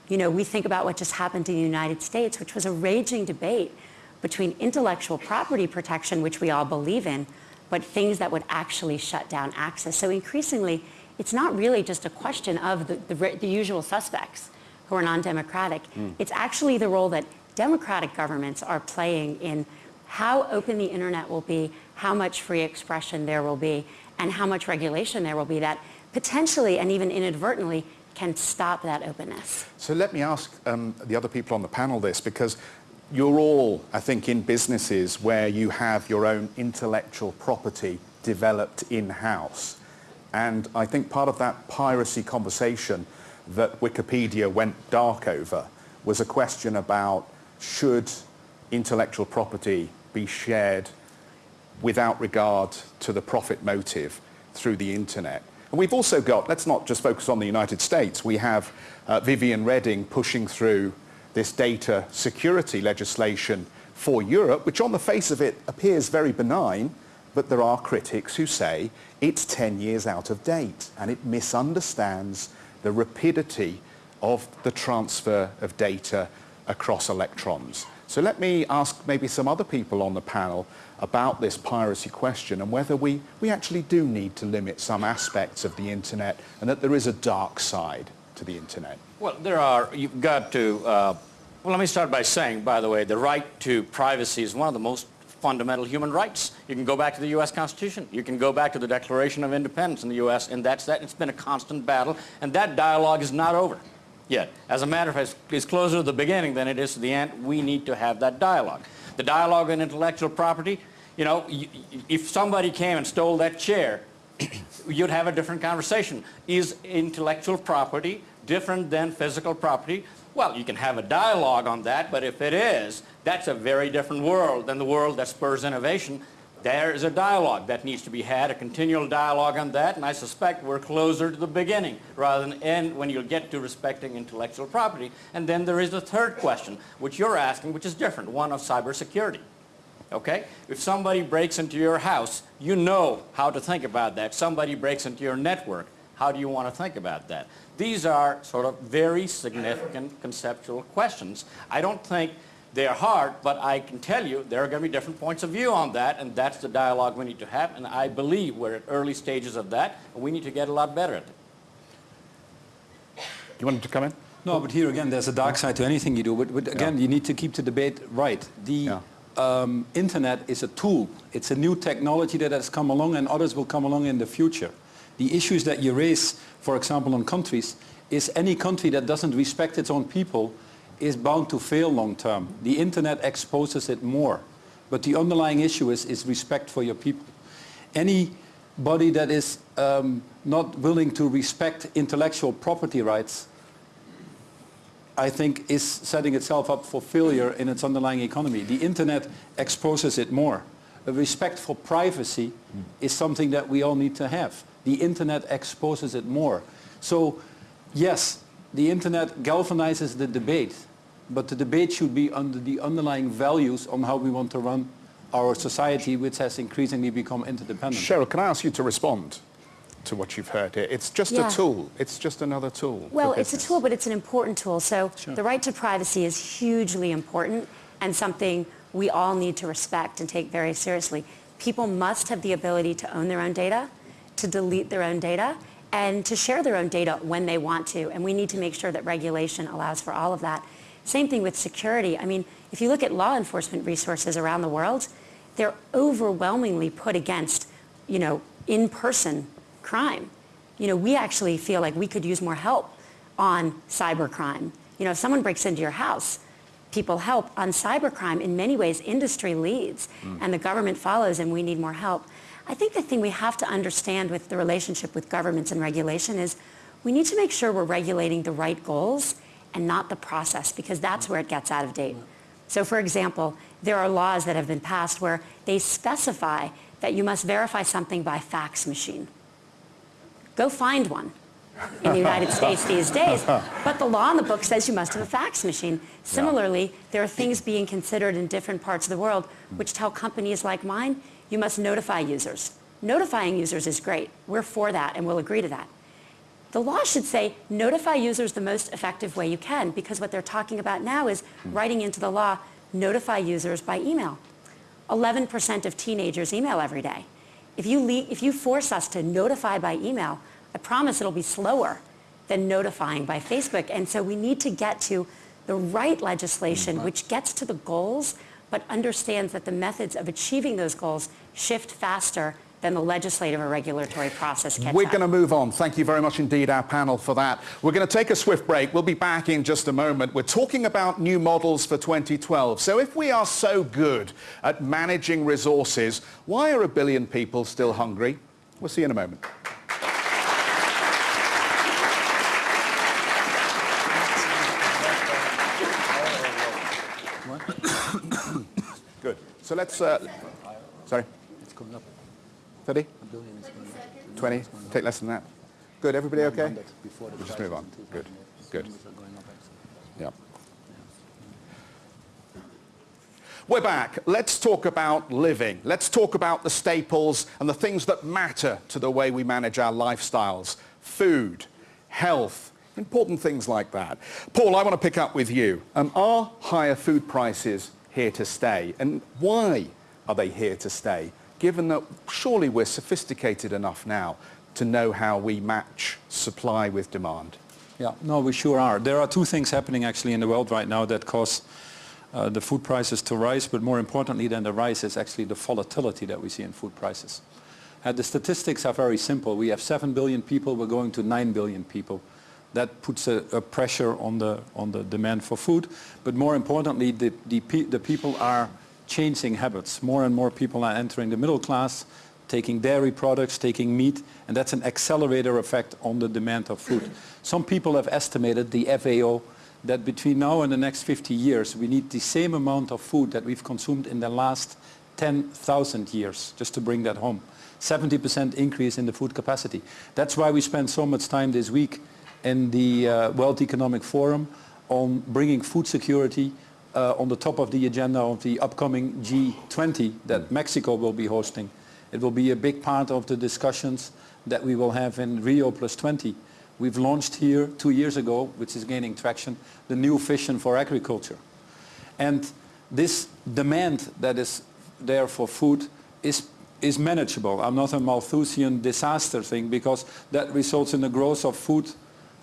You know, we think about what just happened in the United States, which was a raging debate between intellectual property protection, which we all believe in, but things that would actually shut down access. So increasingly, it's not really just a question of the, the, the usual suspects who are non-democratic. Mm. It's actually the role that democratic governments are playing in how open the internet will be, how much free expression there will be, and how much regulation there will be that potentially and even inadvertently can stop that openness. So let me ask um, the other people on the panel this because you're all, I think, in businesses where you have your own intellectual property developed in-house. And I think part of that piracy conversation that Wikipedia went dark over was a question about should intellectual property be shared without regard to the profit motive through the internet. And we've also got, let's not just focus on the United States, we have uh, Viviane Reding pushing through this data security legislation for Europe, which on the face of it appears very benign, but there are critics who say it's 10 years out of date and it misunderstands the rapidity of the transfer of data across electrons. So let me ask maybe some other people on the panel about this piracy question and whether we, we actually do need to limit some aspects of the internet and that there is a dark side to the internet. Well, there are, you've got to, uh, well, let me start by saying, by the way, the right to privacy is one of the most fundamental human rights. You can go back to the U.S. Constitution. You can go back to the Declaration of Independence in the U.S., and that's that. It's been a constant battle, and that dialogue is not over yet. As a matter of fact, it's closer to the beginning than it is to the end. We need to have that dialogue. The dialogue on intellectual property, you know, if somebody came and stole that chair, you'd have a different conversation. Is intellectual property different than physical property? Well, you can have a dialogue on that, but if it is, that's a very different world than the world that spurs innovation. There is a dialogue that needs to be had, a continual dialogue on that, and I suspect we're closer to the beginning rather than end when you get to respecting intellectual property. And then there is a third question, which you're asking, which is different, one of cybersecurity. Okay? If somebody breaks into your house, you know how to think about that. Somebody breaks into your network, how do you want to think about that? These are sort of very significant conceptual questions. I don't think they're hard, but I can tell you there are going to be different points of view on that, and that's the dialogue we need to have, and I believe we're at early stages of that, and we need to get a lot better at it. You wanted to come in? No, but here again, there's a dark side to anything you do. But, but again, yeah. you need to keep the debate right. The, yeah. um, internet is a tool. It's a new technology that has come along and others will come along in the future. The issues that you raise, for example, on countries, is any country that doesn't respect its own people is bound to fail long term. The internet exposes it more. But the underlying issue is, is respect for your people. Anybody that is um, not willing to respect intellectual property rights I think is setting itself up for failure in its underlying economy. The internet exposes it more. A respect for privacy is something that we all need to have. The internet exposes it more. So yes, the internet galvanizes the debate, but the debate should be under the underlying values on how we want to run our society, which has increasingly become interdependent. Sheryl, can I ask you to respond? to what you've heard here. It's just yeah. a tool. It's just another tool. Well, it's a tool, but it's an important tool. So sure. the right to privacy is hugely important and something we all need to respect and take very seriously. People must have the ability to own their own data, to delete their own data, and to share their own data when they want to. And we need to make sure that regulation allows for all of that. Same thing with security. I mean, if you look at law enforcement resources around the world, they're overwhelmingly put against, you know, in-person crime. You know, we actually feel like we could use more help on cybercrime. You know, if someone breaks into your house, people help. On cybercrime, in many ways, industry leads mm. and the government follows and we need more help. I think the thing we have to understand with the relationship with governments and regulation is we need to make sure we're regulating the right goals and not the process because that's where it gets out of date. So for example, there are laws that have been passed where they specify that you must verify something by fax machine. Go find one in the United States these days. But the law in the book says you must have a fax machine. Similarly, there are things being considered in different parts of the world which tell companies like mine, you must notify users. Notifying users is great. We're for that and we'll agree to that. The law should say notify users the most effective way you can because what they're talking about now is writing into the law notify users by email. 11% of teenagers email every day. If you, if you force us to notify by email, I promise it'll be slower than notifying by Facebook. And so we need to get to the right legislation mm-hmm. which gets to the goals but understands that the methods of achieving those goals shift faster than the legislative or regulatory process catch We're going to move on. Thank you very much indeed, our panel, for that. We're going to take a swift break. We'll be back in just a moment. We're talking about new models for 2012. So if we are so good at managing resources, why are a billion people still hungry? We'll see you in a moment. Good. So let's... Uh, sorry? 30? 20? Take less than that. Good, everybody okay? We'll just move on. Good, good. Yeah. We're back. Let's talk about living. Let's talk about the staples and the things that matter to the way we manage our lifestyles. Food, health, important things like that. Paul, I want to pick up with you. Um, are higher food prices here to stay? And why are they here to stay? Given that surely we're sophisticated enough now to know how we match supply with demand? Yeah, no, we sure are. There are two things happening actually in the world right now that cause uh, the food prices to rise, but more importantly than the rise is actually the volatility that we see in food prices. Uh, the statistics are very simple. We have 7 billion people, we're going to 9 billion people. That puts a, a pressure on the, on the demand for food, but more importantly, the, the, the people are changing habits. More and more people are entering the middle class, taking dairy products, taking meat, and that's an accelerator effect on the demand of food. Some people have estimated, the FAO, that between now and the next 50 years, we need the same amount of food that we've consumed in the last 10,000 years, just to bring that home. 70% increase in the food capacity. That's why we spend so much time this week in the uh, World Economic Forum on bringing food security uh, on the top of the agenda of the upcoming G20 that Mexico will be hosting. It will be a big part of the discussions that we will have in Rio plus 20. We've launched here two years ago, which is gaining traction, the new vision for agriculture. And this demand that is there for food is, is manageable. I'm not a Malthusian disaster thing because that results in the growth of food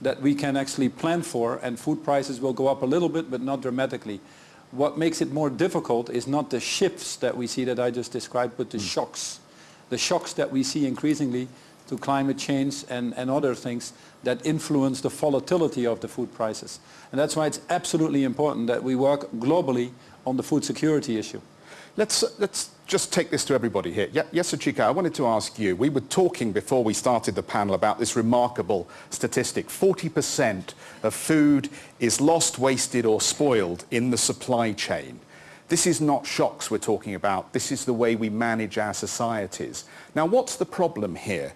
that we can actually plan for and food prices will go up a little bit but not dramatically. What makes it more difficult is not the shifts that we see that I just described, but the mm. shocks. The shocks that we see increasingly to climate change and, and other things that influence the volatility of the food prices. And that's why it's absolutely important that we work globally on the food security issue. Let's, let's just take this to everybody here. Ye- Yes, Chika, I wanted to ask you, we were talking before we started the panel about this remarkable statistic. 40% of food is lost, wasted or spoiled in the supply chain. This is not shocks we're talking about. This is the way we manage our societies. Now, what's the problem here?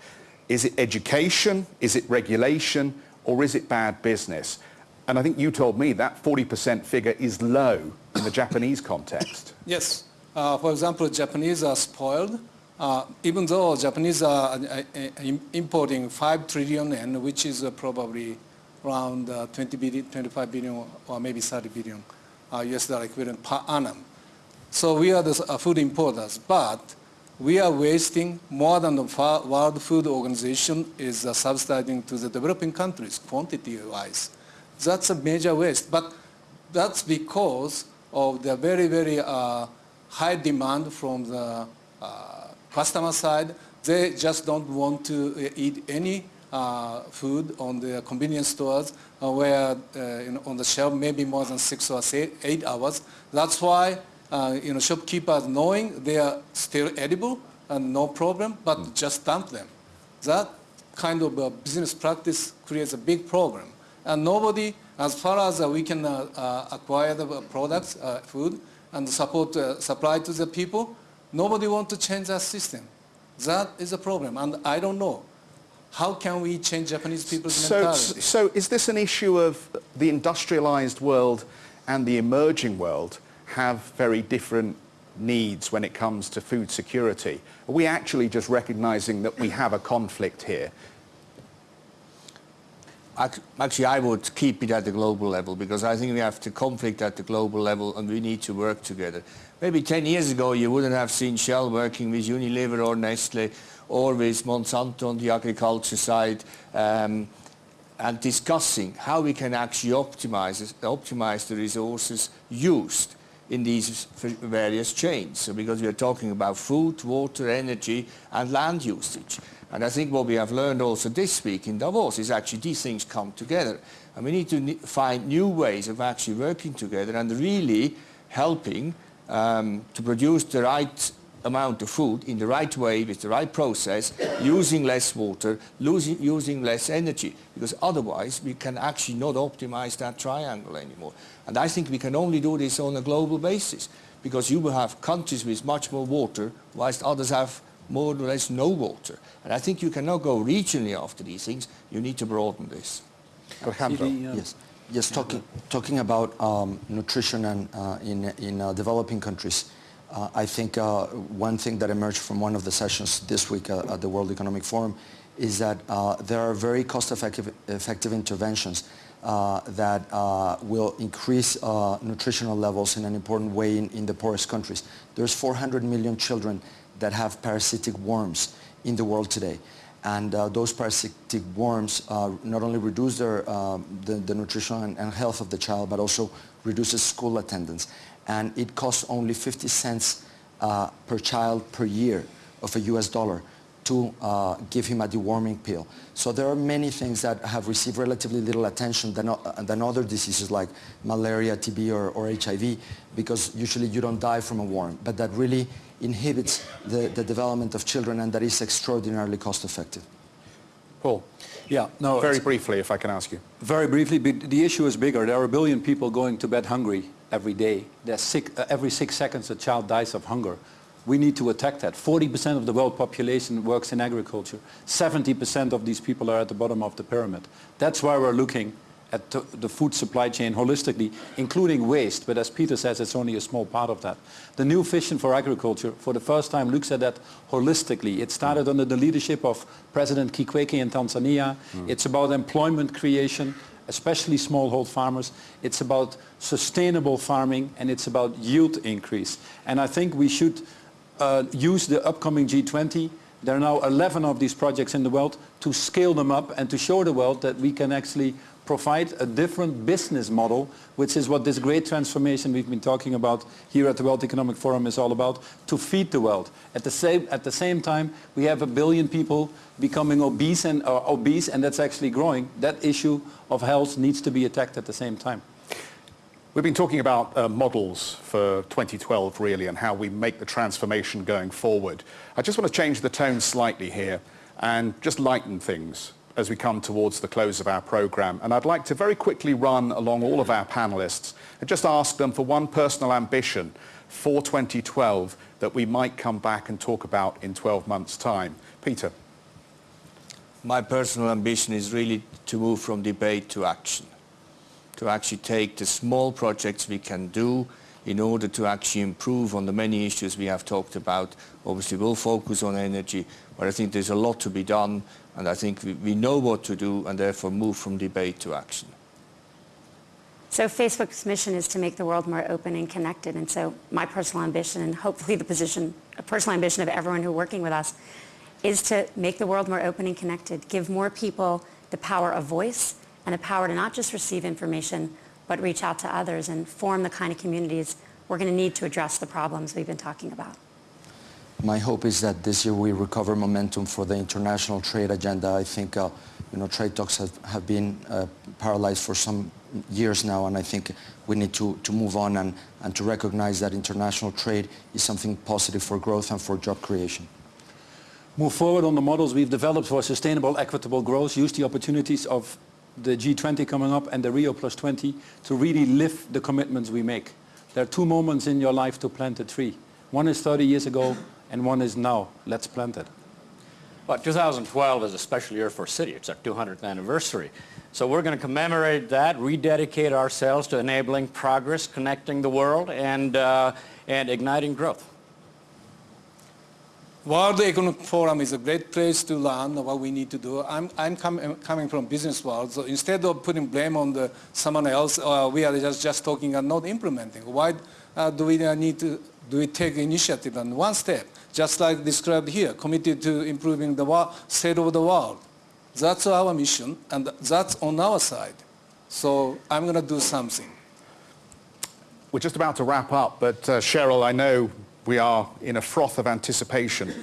Is it education? Is it regulation? Or is it bad business? And I think you told me that 40% figure is low in the Japanese context. Yes. Uh, for example, Japanese are spoiled. Uh, even though Japanese are uh, uh, importing 5 trillion yen, which is probably around uh, 20 billion, 25 billion or maybe 30 billion US dollar equivalent per annum. So we are the food importers, but we are wasting more than the World Food Organization is subsidizing to the developing countries quantity-wise. That's a major waste, but that's because of the very, very uh, high demand from the uh, customer side. They just don't want to uh, eat any uh, food on the convenience stores uh, where uh, you know, on the shelf maybe more than six or eight hours. That's why uh, you know, shopkeepers knowing they are still edible and no problem, but just dump them. That kind of business practice creates a big problem. And nobody, as far as we can uh, uh, acquire the products, uh, food, and support, uh, supply to the people, nobody wants to change that system. That is a problem, and I don't know. How can we change Japanese people's So, mentality? so is this an issue of the industrialized world and the emerging world have very different needs when it comes to food security? Are we actually just recognizing that we have a conflict here? Ac- Actually, I would keep it at the global level because I think we have the conflict at the global level and we need to work together. Maybe 10 years ago you wouldn't have seen Shell working with Unilever or Nestle or with Monsanto on the agriculture side um, and discussing how we can actually optimize, optimize the resources used in these various chains. So because we are talking about food, water, energy and land usage. And I think what we have learned also this week in Davos is actually these things come together. And we need to find new ways of actually working together and really helping um, to produce the right amount of food in the right way with the right process, using less water, losing, using less energy, because otherwise we can actually not optimize that triangle anymore. And I think we can only do this on a global basis, because you will have countries with much more water, whilst others have more or less no water. And I think you cannot go regionally after these things, you need to broaden this. Alejandro. The, uh, Yes, yes. Talking talking about um, nutrition and uh, in in uh, developing countries, uh, I think uh, one thing that emerged from one of the sessions this week uh, at the World Economic Forum is that uh, there are very cost-effective effective interventions uh, that uh, will increase uh, nutritional levels in an important way in, in the poorest countries. There's 400 million children that have parasitic worms in the world today and uh, those parasitic worms uh, not only reduce their, um, the, the nutrition and, and health of the child, but also reduces school attendance. And it costs only 50 cents uh, per child per year of a US dollar to uh, give him a deworming pill. So there are many things that have received relatively little attention than, o- than other diseases like malaria, TB, or, or HIV, because usually you don't die from a worm, but that really inhibits the, the development of children and that is extraordinarily cost effective. Paul, Yeah, no, very briefly, if I can ask you. Very briefly, but the issue is bigger. There are a billion people going to bed hungry every day. There's six, uh, every six seconds a child dies of hunger. We need to attack that. 40% of the world population works in agriculture. 70% of these people are at the bottom of the pyramid. That's why we're looking at the food supply chain holistically, including waste. But as Peter says, it's only a small part of that. The new vision for agriculture, for the first time, looks at that holistically. It started under the leadership of President Kikwete in Tanzania. Mm. It's about employment creation, especially smallhold farmers. It's about sustainable farming and it's about yield increase. And I think we should uh, use the upcoming G20. There are now 11 of these projects in the world to scale them up and to show the world that we can actually provide a different business model, which is what this great transformation we've been talking about here at the World Economic Forum is all about, to feed the world. At the same, at the same time, we have a billion people becoming obese and, uh, obese, and that's actually growing. That issue of health needs to be attacked at the same time. We've been talking about uh, models for 2012 really and how we make the transformation going forward. I just want to change the tone slightly here and just lighten things as we come towards the close of our program. And I'd like to very quickly run along all of our panelists and just ask them for one personal ambition for 2012 that we might come back and talk about in 12 months' time. Peter. My personal ambition is really to move from debate to action, to actually take the small projects we can do in order to actually improve on the many issues we have talked about. Obviously, we'll focus on energy, but I think there's a lot to be done and I think we, we know what to do and therefore move from debate to action. So Facebook's mission is to make the world more open and connected. And so my personal ambition and hopefully the position, a personal ambition of everyone who's working with us is to make the world more open and connected, give more people the power of voice and the power to not just receive information, but reach out to others and form the kind of communities we're going to need to address the problems we've been talking about. My hope is that this year we recover momentum for the international trade agenda. I think uh, you know, trade talks have, have been uh, paralyzed for some years now, and I think we need to, to move on and, and to recognize that international trade is something positive for growth and for job creation. Move forward on the models we've developed for sustainable, equitable growth, use the opportunities of the G20 coming up and the Rio Plus 20 to really live the commitments we make. There are two moments in your life to plant a tree. One is 30 years ago, and one is now. Let's plant it. Well, 2012 is a special year for Citi. It's our 200th anniversary. So we're going to commemorate that, rededicate ourselves to enabling progress, connecting the world, and, uh, and igniting growth. World Economic Forum is a great place to learn what we need to do. I'm, I'm com coming from business world, so instead of putting blame on the, someone else, uh, we are just, just talking and not implementing. Why uh, do we need to do we take initiative and one step, just like described here, committed to improving the state of the world. That's our mission, and that's on our side. So I'm going to do something. We're just about to wrap up, but uh, Sheryl, I know we are in a froth of anticipation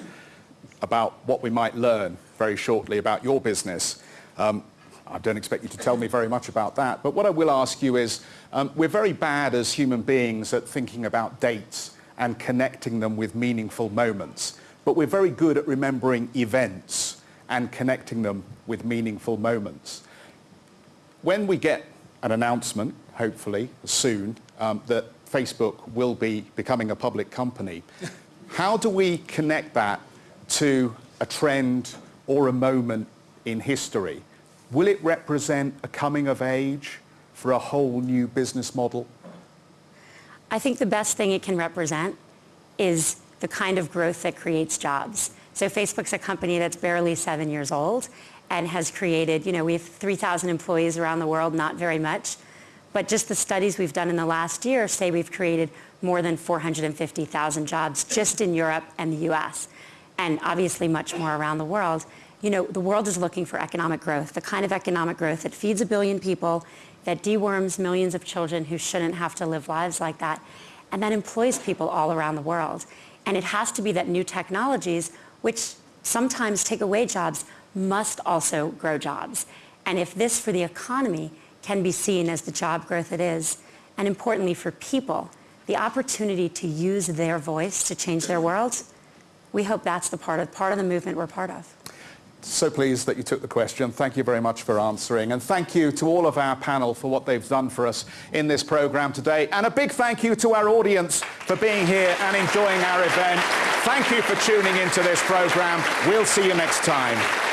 about what we might learn very shortly about your business. Um, I don't expect you to tell me very much about that, but what I will ask you is, um, we're very bad as human beings at thinking about dates and connecting them with meaningful moments. But we're very good at remembering events and connecting them with meaningful moments. When we get an announcement, hopefully soon, um, that Facebook will be becoming a public company, how do we connect that to a trend or a moment in history? Will it represent a coming of age for a whole new business model? I think the best thing it can represent is the kind of growth that creates jobs. So Facebook's a company that's barely seven years old and has created, you know, we have 3,000 employees around the world, not very much. But just the studies we've done in the last year say we've created more than 450,000 jobs just in Europe and the US, and obviously much more around the world. You know, the world is looking for economic growth, the kind of economic growth that feeds a billion people, that deworms millions of children who shouldn't have to live lives like that, and that employs people all around the world. And it has to be that new technologies, which sometimes take away jobs, must also grow jobs. And if this for the economy can be seen as the job growth it is, and importantly for people, the opportunity to use their voice to change their world, we hope that's the part of, part of the movement we're part of. So pleased that you took the question. Thank you very much for answering. And thank you to all of our panel for what they've done for us in this program today. And a big thank you to our audience for being here and enjoying our event. Thank you for tuning into this program. We'll see you next time.